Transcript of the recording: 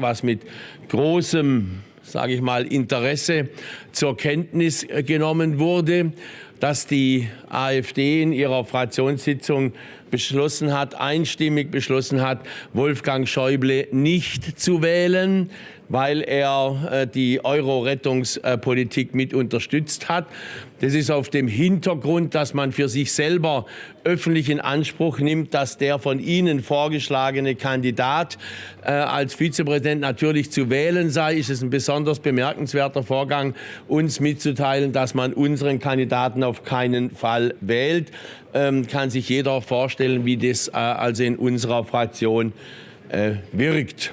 was mit großem sage ich mal, Interesse zur Kenntnis genommen wurde, dass die AfD in ihrer Fraktionssitzung beschlossen hat, einstimmig beschlossen hat, Wolfgang Schäuble nicht zu wählen weil er äh, die Euro-Rettungspolitik mit unterstützt hat. Das ist auf dem Hintergrund, dass man für sich selber öffentlich in Anspruch nimmt, dass der von Ihnen vorgeschlagene Kandidat äh, als Vizepräsident natürlich zu wählen sei. Ist es ein besonders bemerkenswerter Vorgang, uns mitzuteilen, dass man unseren Kandidaten auf keinen Fall wählt. Ähm, kann sich jeder vorstellen, wie das äh, also in unserer Fraktion äh, wirkt.